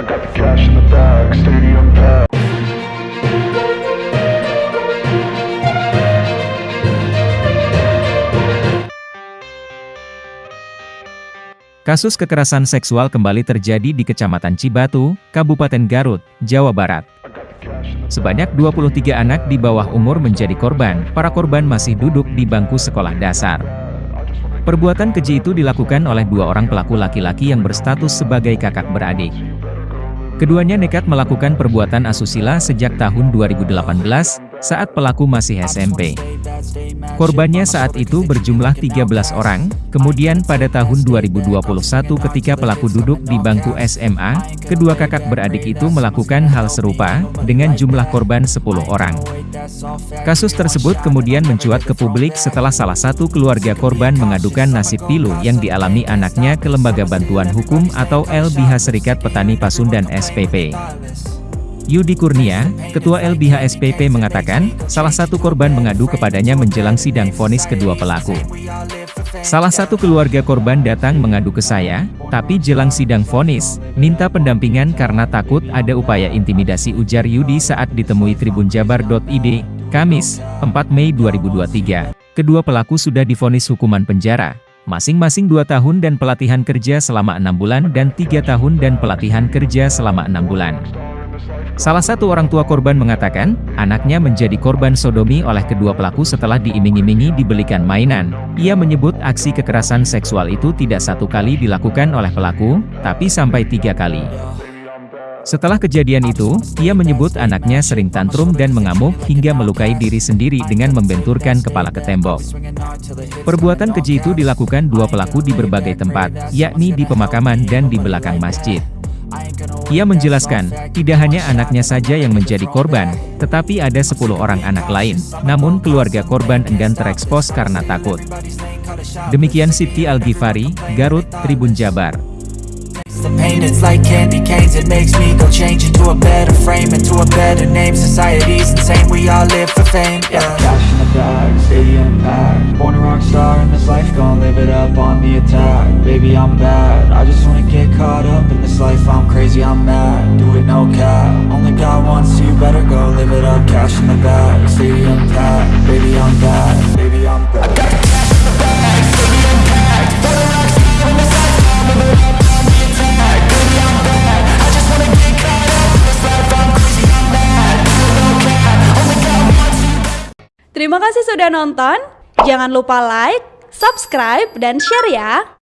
I got the cash in the bag, stadium packed. Kasus kekerasan seksual kembali terjadi di Kecamatan Cibatu, Kabupaten Garut, Jawa Barat. Sebanyak 23 anak di bawah umur menjadi korban, para korban masih duduk di bangku sekolah dasar. Perbuatan keji itu dilakukan oleh dua orang pelaku laki-laki yang berstatus sebagai kakak beradik. Keduanya nekat melakukan perbuatan asusila sejak tahun 2018, saat pelaku masih SMP. Korbannya saat itu berjumlah 13 orang, kemudian pada tahun 2021 ketika pelaku duduk di bangku SMA, kedua kakak beradik itu melakukan hal serupa, dengan jumlah korban 10 orang. Kasus tersebut kemudian mencuat ke publik setelah salah satu keluarga korban mengadukan nasib pilu yang dialami anaknya ke Lembaga Bantuan Hukum atau LBH Serikat Petani Pasundan SPP. Yudi Kurnia, Ketua LBH SPP mengatakan, salah satu korban mengadu kepadanya menjelang sidang vonis kedua pelaku. Salah satu keluarga korban datang mengadu ke saya, tapi jelang sidang vonis, minta pendampingan karena takut ada upaya intimidasi ujar Yudi saat ditemui tribunjabar.id, Kamis, 4 Mei 2023. Kedua pelaku sudah divonis hukuman penjara, masing-masing dua tahun dan pelatihan kerja selama enam bulan dan tiga tahun dan pelatihan kerja selama enam bulan. Salah satu orang tua korban mengatakan, anaknya menjadi korban sodomi oleh kedua pelaku setelah diiming-imingi dibelikan mainan. Ia menyebut aksi kekerasan seksual itu tidak satu kali dilakukan oleh pelaku, tapi sampai tiga kali. Setelah kejadian itu, ia menyebut anaknya sering tantrum dan mengamuk hingga melukai diri sendiri dengan membenturkan kepala ke tembok. Perbuatan keji itu dilakukan dua pelaku di berbagai tempat, yakni di pemakaman dan di belakang masjid. Ia menjelaskan, tidak hanya anaknya saja yang menjadi korban, tetapi ada 10 orang anak lain, namun keluarga korban enggan terekspos karena takut. Demikian Siti Al-Ghifari, Garut, Tribun Jabar. The pain, it's like candy canes It makes me go change into a better frame Into a better name Society's insane We all live for fame, yeah rock star in this life Gonna live it up on the attack. Baby, I'm bad I just wanna get caught up in this life. I'm crazy, I'm mad Do it no cap. Only got one, so you better go live it up Cash in the bag, stadium packed Baby, I'm bad Baby, I'm bad. I Baby, I'm bad I I'm I'm Terima kasih sudah nonton. Jangan lupa like, subscribe, dan share ya.